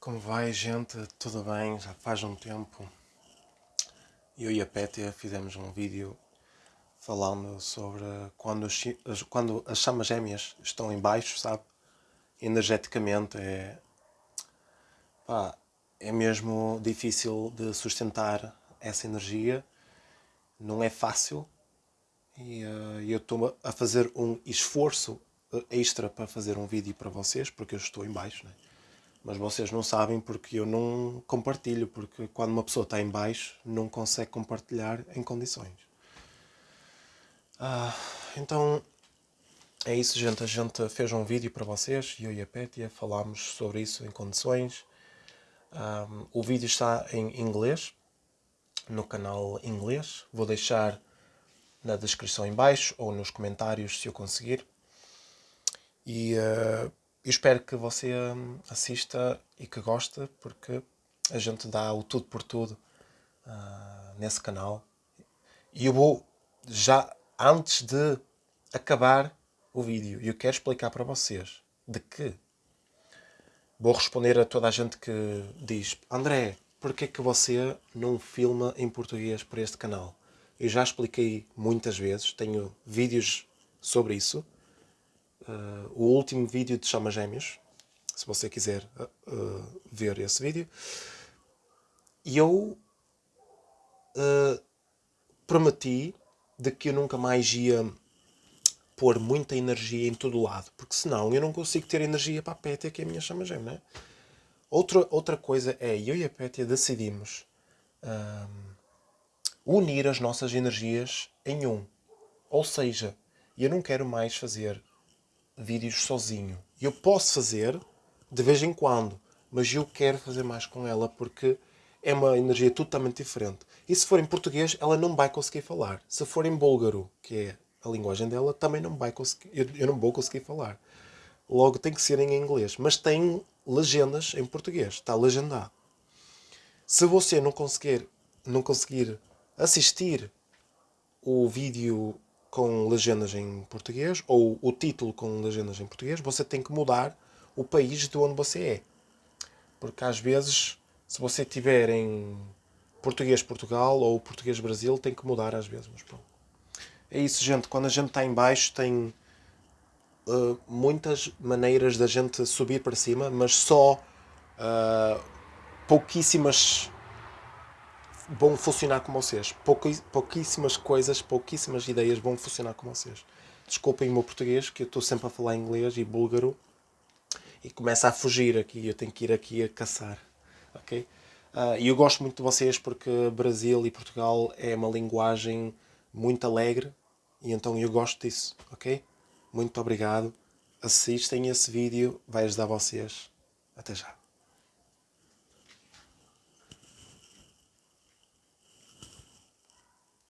Como vai, gente? Tudo bem? Já faz um tempo. Eu e a Pétia fizemos um vídeo falando sobre quando, os, quando as chamas gêmeas estão em baixo, sabe? Energeticamente é... Pá, é mesmo difícil de sustentar essa energia. Não é fácil. E uh, eu estou a fazer um esforço extra para fazer um vídeo para vocês, porque eu estou em baixo, né? Mas vocês não sabem porque eu não compartilho, porque quando uma pessoa está em baixo não consegue compartilhar em condições. Ah, então é isso gente, a gente fez um vídeo para vocês, eu e a Pétia falámos sobre isso em condições. Um, o vídeo está em inglês, no canal inglês, vou deixar na descrição em baixo ou nos comentários se eu conseguir. E uh, eu espero que você hum, assista e que goste, porque a gente dá o tudo por tudo uh, nesse canal. E eu vou, já antes de acabar o vídeo, eu quero explicar para vocês de que vou responder a toda a gente que diz André, porquê que você não filma em português para este canal? Eu já expliquei muitas vezes, tenho vídeos sobre isso uh, o último vídeo de Chama Gêmeos, se você quiser uh, ver esse vídeo. E eu uh, prometi de que eu nunca mais ia pôr muita energia em todo lado, porque senão eu não consigo ter energia para a Pétia, que é a minha chama gêmea. Né? Outra, outra coisa é, eu e a Pétia decidimos unir as nossas energias em um. Ou seja, eu não quero mais fazer vídeos sozinho. Eu posso fazer de vez em quando, mas eu quero fazer mais com ela porque é uma energia totalmente diferente. E se for em português, ela não vai conseguir falar. Se for em búlgaro, que é a linguagem dela, também não vai conseguir, eu, eu não vou conseguir falar. Logo tem que ser em inglês, mas tem legendas em português, está legendado. Se você não conseguir, não conseguir assistir o vídeo com legendas em português, ou o título com legendas em português, você tem que mudar o país de onde você é. Porque às vezes, se você tiver em português Portugal ou português Brasil, tem que mudar às vezes. Mas pronto. É isso, gente. Quando a gente está em baixo, tem uh, muitas maneiras da gente subir para cima, mas só uh, pouquíssimas vão funcionar com vocês. pouquíssimas coisas, pouquíssimas ideias vão funcionar com vocês. Desculpem o meu português, que eu estou sempre a falar inglês e búlgaro e começa a fugir aqui, eu tenho que ir aqui a caçar. ok? Uh, e eu gosto muito de vocês porque Brasil e Portugal é uma linguagem muito alegre e então eu gosto disso, ok? Muito obrigado. Assistem esse vídeo, vai ajudar vocês. Até já.